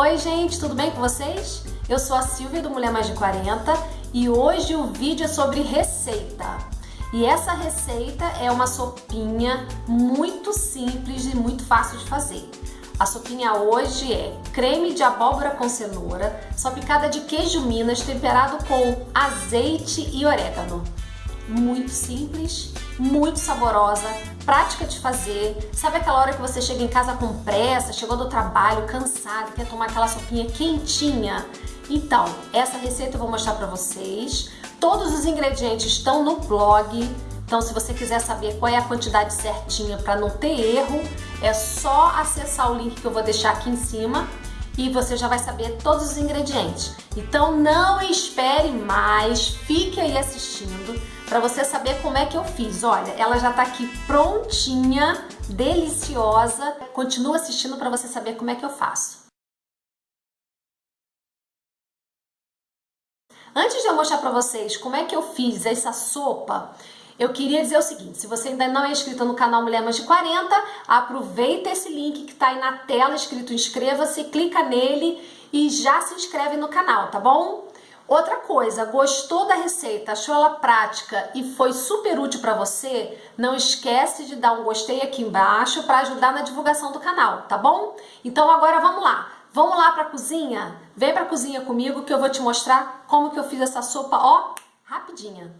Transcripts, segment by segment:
Oi gente, tudo bem com vocês? Eu sou a Silvia do Mulher Mais de 40 e hoje o vídeo é sobre receita. E essa receita é uma sopinha muito simples e muito fácil de fazer. A sopinha hoje é creme de abóbora com cenoura, salpicada de queijo minas temperado com azeite e orégano. Muito simples, muito saborosa, prática de fazer. Sabe aquela hora que você chega em casa com pressa, chegou do trabalho, cansado, quer tomar aquela sopinha quentinha? Então, essa receita eu vou mostrar para vocês. Todos os ingredientes estão no blog. Então, se você quiser saber qual é a quantidade certinha para não ter erro, é só acessar o link que eu vou deixar aqui em cima e você já vai saber todos os ingredientes. Então, não espere mais, fique aí assistindo para você saber como é que eu fiz. Olha, ela já tá aqui prontinha, deliciosa. Continua assistindo para você saber como é que eu faço. Antes de eu mostrar para vocês como é que eu fiz essa sopa, eu queria dizer o seguinte, se você ainda não é inscrito no canal Mulher Mais de 40, aproveita esse link que está aí na tela escrito inscreva-se, clica nele e já se inscreve no canal, tá bom? Outra coisa, gostou da receita, achou ela prática e foi super útil para você? Não esquece de dar um gostei aqui embaixo para ajudar na divulgação do canal, tá bom? Então agora vamos lá. Vamos lá para a cozinha? Vem para a cozinha comigo que eu vou te mostrar como que eu fiz essa sopa, ó, rapidinha.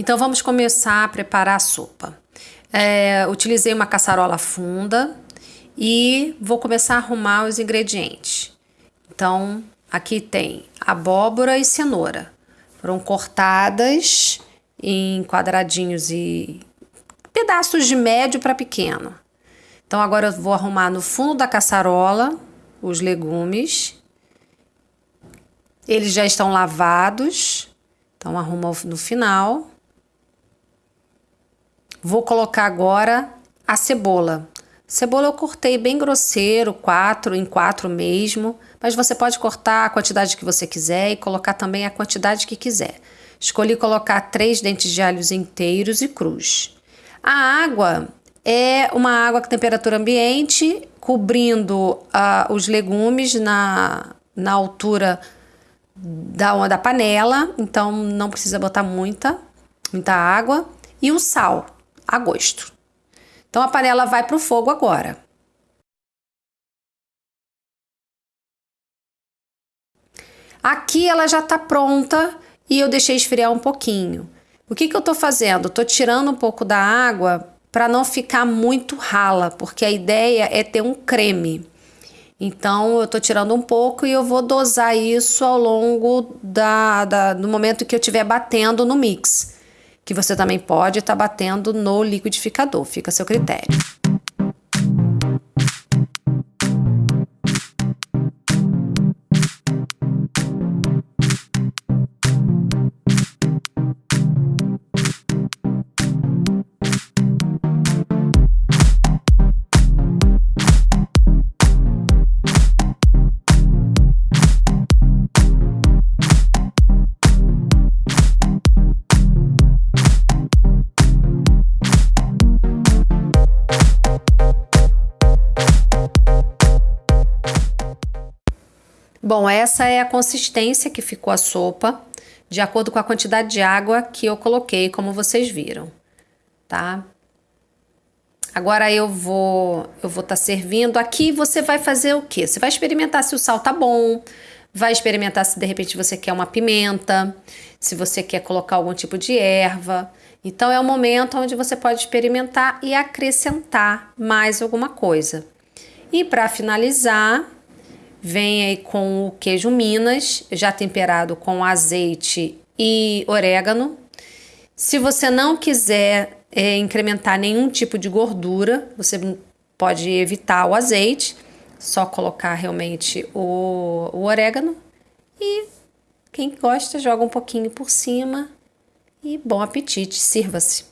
Então vamos começar a preparar a sopa. É, utilizei uma caçarola funda e vou começar a arrumar os ingredientes. Então aqui tem abóbora e cenoura. Foram cortadas em quadradinhos e pedaços de médio para pequeno. Então agora eu vou arrumar no fundo da caçarola os legumes. Eles já estão lavados, então arruma no final. Vou colocar agora a cebola. Cebola eu cortei bem grosseiro, quatro em quatro mesmo, mas você pode cortar a quantidade que você quiser e colocar também a quantidade que quiser. Escolhi colocar três dentes de alhos inteiros e crus. A água é uma água com temperatura ambiente, cobrindo uh, os legumes na, na altura da, da panela, então não precisa botar muita, muita água. E o sal a gosto. Então a panela vai para o fogo agora. Aqui ela já está pronta e eu deixei esfriar um pouquinho. O que, que eu estou fazendo? Estou tirando um pouco da água para não ficar muito rala, porque a ideia é ter um creme. Então eu estou tirando um pouco e eu vou dosar isso ao longo da, da, do momento que eu estiver batendo no mix que você também pode estar tá batendo no liquidificador, fica a seu critério. Bom, essa é a consistência que ficou a sopa, de acordo com a quantidade de água que eu coloquei, como vocês viram, tá? Agora eu vou eu vou estar tá servindo. Aqui você vai fazer o quê? Você vai experimentar se o sal tá bom, vai experimentar se de repente você quer uma pimenta, se você quer colocar algum tipo de erva. Então é o momento onde você pode experimentar e acrescentar mais alguma coisa. E para finalizar, vem aí com o queijo Minas, já temperado com azeite e orégano. Se você não quiser é, incrementar nenhum tipo de gordura, você pode evitar o azeite, só colocar realmente o, o orégano e quem gosta joga um pouquinho por cima e bom apetite, sirva-se.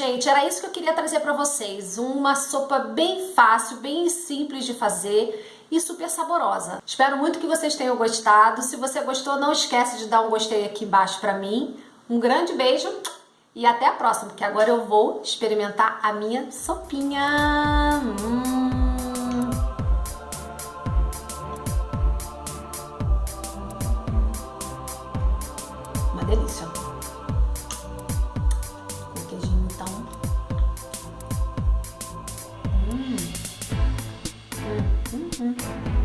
Gente. Era isso que eu queria trazer para vocês. Uma sopa bem fácil, bem simples de fazer e super saborosa. Espero muito que vocês tenham gostado. Se você gostou, não esquece de dar um gostei aqui embaixo para mim. Um grande beijo e até a próxima, porque agora eu vou experimentar a minha sopinha. Hum. Hum. Hum, hum, hum.